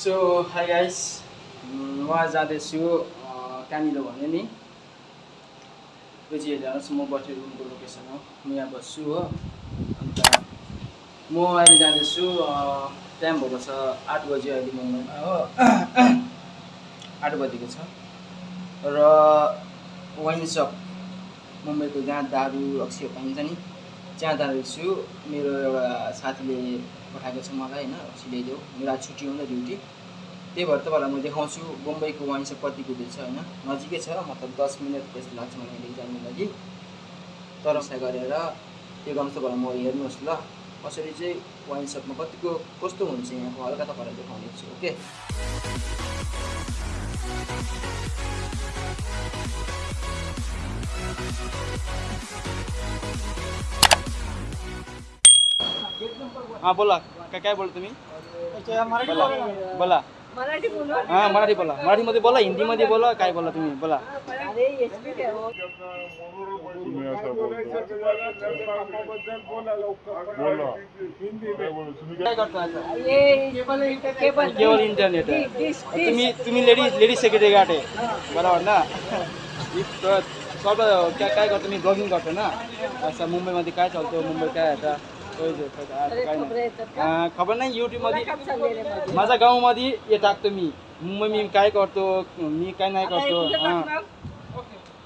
So high guys आज जाँदैछु कहाँनिर भने नि? यो चाहिँ हेर्नुहोस् म बस्ने रुमको लोकेसन हो। म यहाँ बस्छु हो। अन्त म अहिले जाँदैछु टाइम भएको छ आठ बजी अहिले मुम्बईमा हो। आठ बजेको छ। र वाइन सप मुम्बईको जहाँ दारू रक्सीहरू पाइन्छ नि? त्यहाँ जाँदैछु मेरो एउटा साथीले पठाएको छ मलाई होइन रक्सी ल्याइदेऊ। मेरो आज छुट्टी हो ड्युटी। त्यही भएर तपाईँलाई म देखाउँछु। मुम्बईको वाइन सप कति कुदेछ होइन? नजिकै छ मतलब दस मिनट जस्तो लाग्छ मलाई यहाँदेखि जानु लागि। तर व्यवसाय गरेर त्यो गर्नु तपाईँलाई म हेर्नुहोस् ल। कसरी चाहिँ वाइन सपमा कतिको कस्तो हुन्छ यहाँको? हल्का तपाईँलाई देखाउने छु ओके? हां बोला. काय काय बोलतो तुम्ही? बोला. बोला. मराठी बोलू. हां मराठी बोला. मराठीमध्ये बोला हिंदीमध्ये बोला काय बोला तुम्ही? बोला. तुम्ही असं बोलता. बोला काय बोलू तुम्ही काय करता? आता? ये केबल केवळ इंटरनेट. तुम्ही तुम्ही लेडीज लेडीज सेक्रेटरी गाठ आहे. बरोबर ना? काय काय करतो मी ब्लॉगिंग करतो ना? असं मुंबईमध्ये काय चालतं मुंबई काय आता? खबर नाही. येतात का? अं, खबर नाही युट्यूबमध्ये. माझ्या गावामध्ये हे टाकतो मी. मुंबई मी काय करतो? मी काय नाही करतो? हां?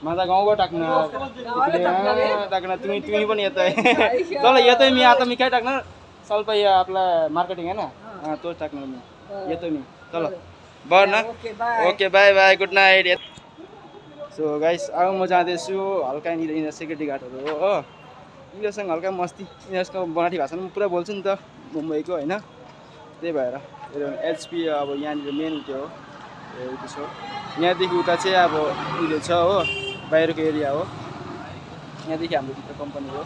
माझा गाउँबाट टाकणार. इकडे हां, टाकणार. तुम्ही तुम्ही पण येत आहे. चला येतोय मी. आता मी काय टाकणार? चालतं या आपला मार्केटिंग आहे ना? हां. तोच टाकणार मी. मी. ना? Okay bye bye bye good night so guys अब म जाँदैछु हल्का यहाँनिर यिनीहरू सेक्युरिटी गार्डहरू हो हो यिनीहरूसँग हल्का मस्ती. यिनीहरूसँग मराठी भाषामा पनि पुरा बोल्छु नि त मुम्बईको होइन त्यही भएर एचपी अब यहाँनिर मेन त्यो हो त्यो छ यहाँदेखि उता चाहिँ अब उयो छ हो बाहिरको एरिया हो। यहाँदेखि हाम्रो भित्र कम्पनी हो।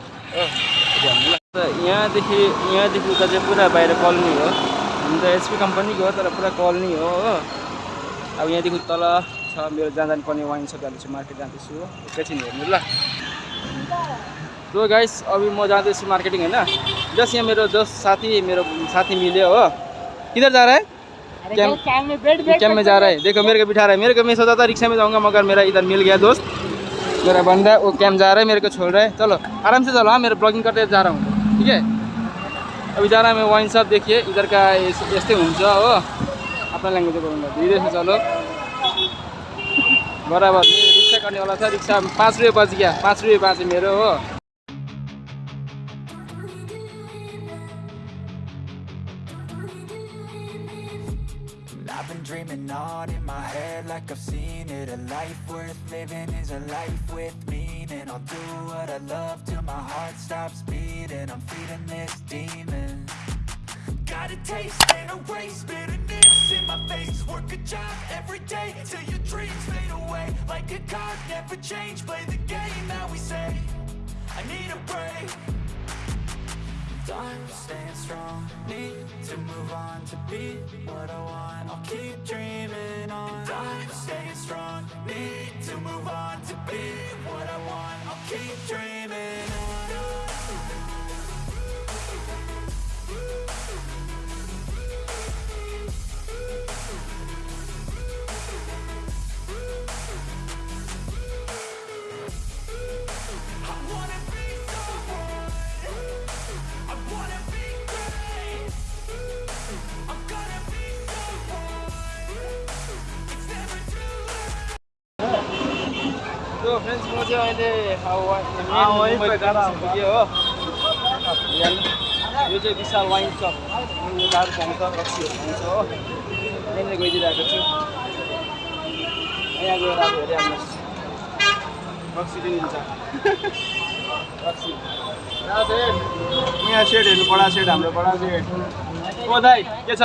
यहाँदेखि यहाँदेखि उता चाहिँ पुरा बाहिर कलोनी हो। हुन त एचपी कम्पनीको हो तर पुरा कलोनी हो हो। अब यहाँदेखि तल छ मेरो जहाँ जानुपर्ने वाइन सप जाँदैछु मार्केट जाँदैछु हो। एकैछिन हेर्नु ल। सो गाइस अभी म जाँदैछु मार्केटिङ होइन। जस्ट यहाँ मेरो जस्ट साथी मेरो साथी मिल्यो हो। किधर जा रहा है? अरे कैम- क्या काम में बैठ बैठ कैम में जा रहा है। देखो मेरे को बिठा रहा है। मेरे को मैं सोचा था रिक्शा में जाऊंगा मगर मेरा इधर मिल गया दोस्त। मेरा बंदा वो कैम जा रहा है मेरे को छोड़ रहा। है चलो आराम से चलो हाँ मेरा ब्लॉगिंग करते जा रहा हूँ। ठीक है? अभी जा रहा मैं वाइन शॉप देखिए इधर का यस- यस्तै हुन्छ हो। अपना ल्याङ्ग्वेज बोल्नु धीरे से चलो। बराबर मेरो रिक्सा गर्नेवाला छ रिक्सा पाँच रुपियाँ बच गया पाँच रुपियाँ बाँच्यो मेरो हो। Dreaming on in my head like I've seen it. A life worth living is a life with meaning. I'll do what I love till my heart stops beating. I'm feeding this demon. Got a taste, can't erase bitterness in my face. Work a job every day till your dreams fade away. Like a card, never change, play the game that we say I need a break Time staying strong, need to move on to be what I want. I'll keep dreaming on. Time staying strong, need to move on to be what I want. I'll keep dreaming on. Friends म चाहिँ अहिले अब वा- अँ, main वहीँ मुम्बईको pay खडा junction पुग्यो हो। यो चाहिँ विशाल वाइन सप। दारू पाउँछ रक्सीहरू पाउँछ हो। त्यहाँनिर गइदिइरहेको छु। यहाँ गएर अब हेरिहाल्नुहोस् रक्सी पनि दिन्छ रक्सी। बडा सेट यहाँ सेट हेर्नु बडा सेट हाम्रो बडा सेट ओ दाइ के छ?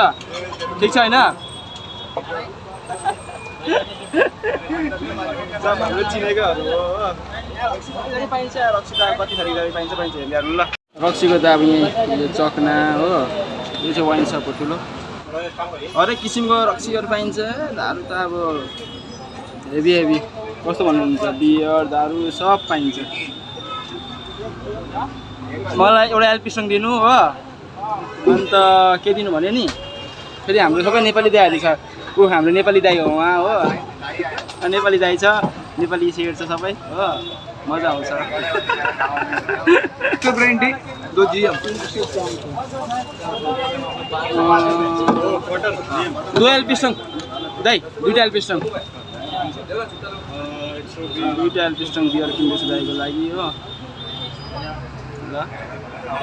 ठिक छ होइन हो पाइन्छ रक्सी त कति पाइन्छ पाइन्छ रक्सीको त अब यहाँ यो चकना हो यो चाहिँ वाइन सप हो ठुलो। हरेक किसिमको रक्सीहरू पाइन्छ दारू त अब हेभी हेभी कस्तो भन्नुहुन्छ बियर दारू सब पाइन्छ। मलाई एउटा एलपी सङ दिनु हो। अन्त के दिनु भने नि फेरि हाम्रो सबै नेपाली दाईहरू छ। ऊ हाम्रो नेपाली दाई हो उहाँ हो। नेपाली दाई छ नेपाली सेयर छ सबै। हो मजा आउँछ। दुई एलपिस्टङ दाई दुइटा एलपिस्टङ दुइटा एलपिस्टङ बियर किन्दैछु दाईको लागि हो। ल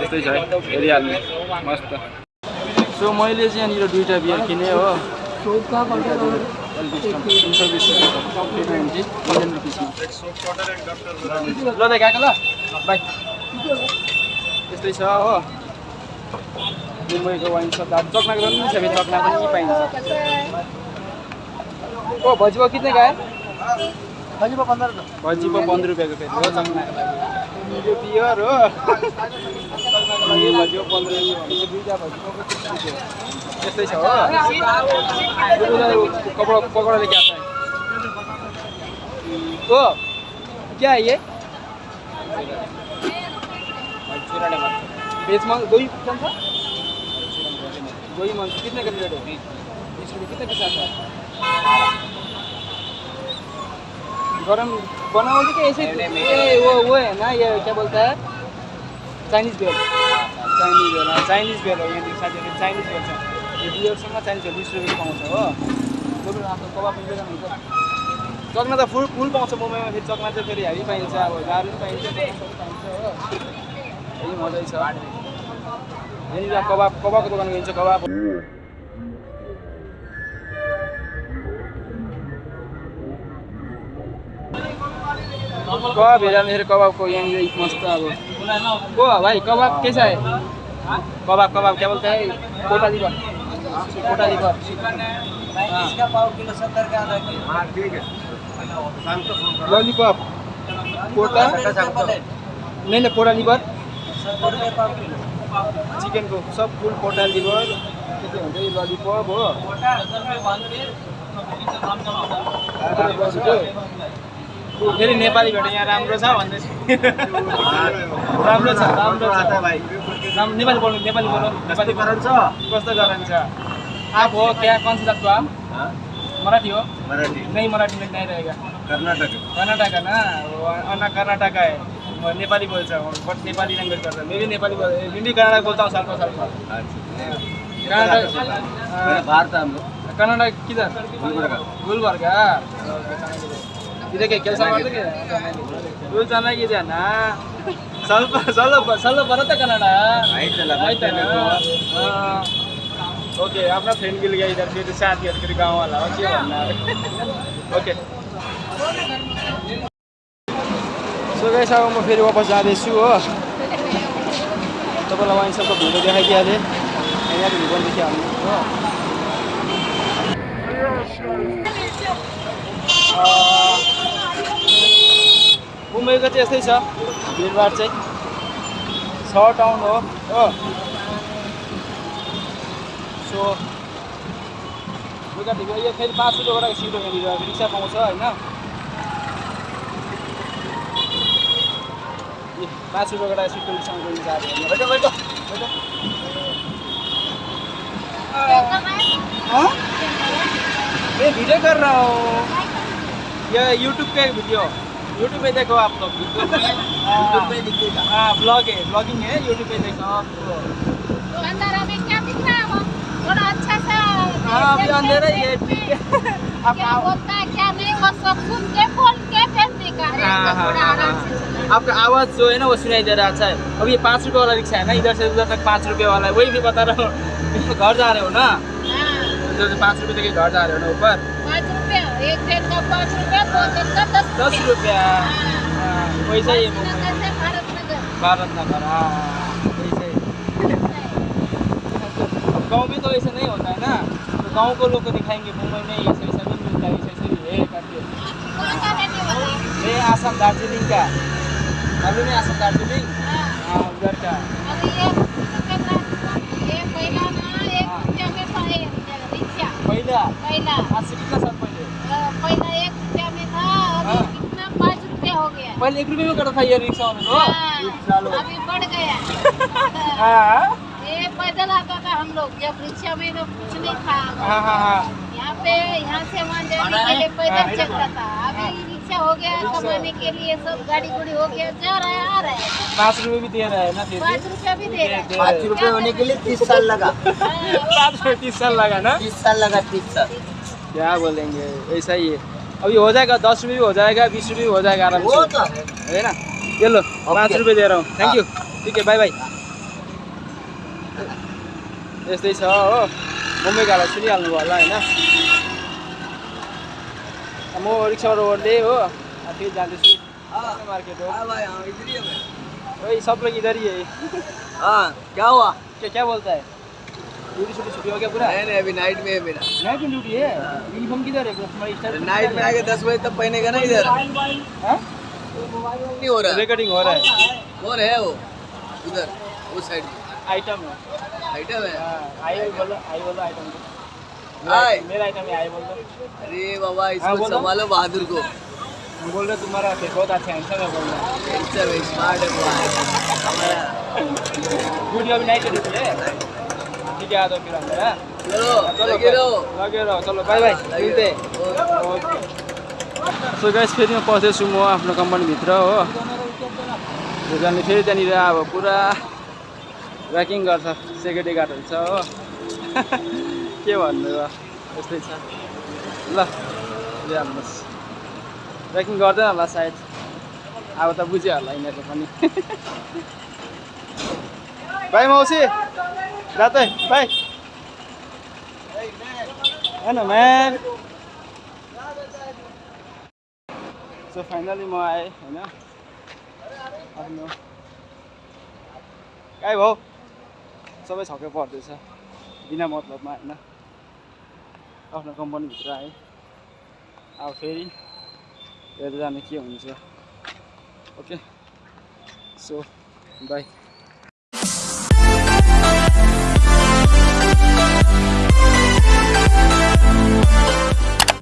यस्तै छ हेरिहाल्नु। मस्त। सो मैले चाहिँ यहाँनिर दुइटा बियर किनेँ हो। ल दाइ गएको ल बाई। यस्तै छ हो। मुम्बईको वाइन सप अब चक्नाको पनि छ चक्ना पनि पाइन्छ। ओ भजिबो कितने है भजिबो पन्ध्र भजिबो पन्ध्र रुपियाँको फेरि हो चक्नाको लागि। यो बियर हो। चक्नाको लागि भजिबो पन्ध्र रुपियाँ दुईवटा रुपियाँ। यस्तै छ हो कपडा पकड़ा लेके आता है ओ क्या है ये? बेच मांग दो ही कौन था दो ही मांग कितने का प्लेट है? बीस रुपये कितने के साथ गरम बनाओगे कि ऐसे वो वो है ना ये क्या बोलता है? Chinese bhel Chinese bhel Chinese bhel हो यहाँ चाइनीज़ बेल यो बियरसँग बेल बिस रुपियाँ पाउँछ हो। दोकान आफ्नो कबाब मिलेर हुन्छ चक्ना त फुल फुल पाउँछ मुम्बईमा फेरि चक्ना चाहिँ फेरि हेरी पाइन्छ अब दारू पनि पाइन्छ पाइन्छ हो। यही मजै छ। यहाँनिर कबाब कबाबको दोकान गइन्छ कबाब। कबाब हेरेर मेरो कबाबको यहाँनिर मस्त अब। को भाइ कबाब कैसा है कबाब कबाब क्या बोलते हैं? कोटा लीवर कोटा लीवर इसका पाव किलो सत्तर का आधा किलो लॉलीपॉप कोटा नहीं नहीं कोटा लीवर सत्तर रुपियाँ पाव किलो चिकनको सब फुल कोटा लिभर के के हुन्छ यो ललिपप हो फेरि नेपालीबाट यहाँ राम्रो छ भन्दैछ राम्रो छ। राम्रो छ नेपाली बोल्नु नेपाली बोल्नु। नेपाली गरन्छ कस्तो गरन्छ आप हो क्या कौन सा जात को आप मराठी हो मराठी नहीं मराठी में नहीं रहेगा कर्नाटक कर्नाटक है ना वो अन्ना कर्नाटक है वो नेपाली बोल्छ बट नेपाली ल्याङ्ग्वेज गर्छ मैं भी नेपाली बोल हिंदी कन्नड बोलता हूँ साथ साथ कर्नाटक ಭಾರತ ಅಂದ್ರೆ कर्नाटक किधर ಗುಲ್ಬರ್ಗ. ಗುಲ್ಬರ್ಗ ಇದಕ್ಕೆ ಕೆಲಸ ಮಾಡ್ಲಿಕ್ಕೆ ಇವ್ರು ಚೆನ್ನಾಗಿದೆಯಣ್ಣ ಸ್ವಲ್ಪ ಸ್ವಲ್ಪ ಸ್ವಲ್ಪ ಬರುತ್ತೆ ಕನ್ನಡ ಆಯ್ತಲ್ಲ, ಆಯ್ತಲ್ಲ ಮತ್ತೆ ओके आफ्ना फ्रेन्ड मिल गया इधर फिर फेरि वाला हो के भन्नु ओके सो अब म फेरि वापस जाँदैछु हो तपाईँलाई वाइन सबको भिडियो देखाइदिइहालेँ यहाँको भिडियो पनि देखिहाल्नु हो मुम्बईको चाहिँ यस्तै छ भिडभाड चाहिँ छ टाउन हो सो लुगा ढिलो यो फेरि पाँच रुपियाँबाट सिटो यहाँनिर रिक्सा पाउँछ होइन? ए, पाँच रुपियाँबाट सिटो हाँ? मैं वीडियो कर रहा हूँ ये यूट्यूब का एक वीडियो यूट्यूब पे देखो आप लोग। यूट्यूब पे दिखेगा हाँ ब्लॉग है ब्लॉगिंग है यूट्यूब पे देखो आप अभी क्या दिख रहा है वो थोड़ा अच्छा सा हाँ अभी अंधेरा ही है ठीक है आप क्या आओ बोलता है क्या नहीं वो सब सुन के बोल के फिर थोड़ा आराम से। आपका आवाज़ जो है ना वो सुनाई दे रहा है अब ये पाँच रुपये वाला रिक्शा है ना इधर से उधर तक पाँच रुपये वाला है वही भी बता रहा हूँ घर जा रहे हो ना उधर से पाँच रुपये तक घर जा रहे हो ना ऊपर पाँच रुपया एक दिन का पाँच रुपया दो दिन का दस दस रुपया हाँ। वैसा भारत नगर भारत नगर हाँ वैसे ही गाँव में तो ऐसे नहीं होता है ना। तो गाँव को लोग को दिखाएँगे मुंबई में ऐसा ऐसा नहीं मिलता है ऐसा ऐसा भी है करके। आसम दार्जिलिंग का। मालूम है आसम दार्जिलिंग? हाँ, हाँ उधर का। पहला ना एक रुपया में था ये रिक्शा। पहिला? पहला। आज से कितना साल पहले। पहला एक रुपया में था। अभी कितना पाँच रुपया हो गया। पहले एक रुपये में करता था ये रिक्शा वाले को अभी बढ़ गया। हाँ। पैदल आता था हम लोग जब रिक्शा में तो कुछ नहीं था। हाँ हाँ हाँ। यहाँ पे यहाँ से वहाँ जाने के लिए पैदल चलता था। अभी रिक्शा हो गया कमाने के लिए सब गाड़ी गुड़ी हो गया जा रहा है आ रहा है। पाँच रुपये भी दे रहा है ना पाँच रुपया भी दे रहा है। पाँच रुपए होने के लिए तीस साल लगा। हाँ, पाँच रुपये तीस साल लगा ना? तीस साल लगा तीस साल। क्या बोलेंगे ऐसा ही है। अभी हो जाएगा दस रुपये भी हो जाएगा बीस रुपये भी हो जाएगा आराम से। तो। है ना? ये लो पाँच रुपये दे रहा हूँ। थैंक यू ठीक है बाय बाई यस्तै छ हो मुम्बई गाडा सुनिहाल्नु भयो होला होइन म रिक्साबाट ओर्ले हो फेरि जाँदैछु मार्केट हो भाई हाँ इधर ही है मैं। वही सब लोग इधर ही है। हाँ क्या हुआ? क्या क्या बोलता है? ड्यूटी छुट्टी छुट्टी हो गया पूरा? नहीं नहीं अभी नाइट में है मेरा। नाइट में ड्यूटी है? यूनिफॉर्म किधर है? नाइट में आके दस बजे तक पहनेगा ना इधर। हाँ? नहीं हो रहा। रिकॉर्डिंग हो रहा है। कौन है वो। उधर उस साइड में। आइटम है। आइटम है? हाँ, आई बोलो आई बोलो आइटम हाय। मेरा- आइटम है आई बोल दो। अरे बाबा हाँ, इसको। संभालो बहादुर को। हम बोल रहे तुम्हारा बहुत अच्छा हैंडसम है बोल रहे स्मार्ट है हमारा ड्यूटी अभी नाइट ड्यूटी है? ठीक है आ जाओ फिर अंदर हाँ? चलो चलो लगे रहो। लगे रहो चलो बाई लगे मिल्दै रहो। सो गाइस फेरि म पस्दैछु म आफ्नो कम्पनीभित्र हो। भुटानले फेरि त्यहाँनिर अब पुरा। ऱ्याकिङ गर्छ सेक्युरिटी गार्डहरू छ हो। के भन्नु र? यस्तै छ। ल हाल्नुहोस् ऱ्याकिङ गर्दैन होला सायद। अब त बुझ्यो होला पनि। बाई मौसी रातै बाई होइन म्यान। सो फाइनली म आएँ होइन। आफ्नो। भाउ सबै छक्कै पर्दैछ। बिना मतलबमा होइन? आफ्नो कम्पनीभित्र आएँ। अब फेरि हेरेर जाने के हुन्छ। Okay so by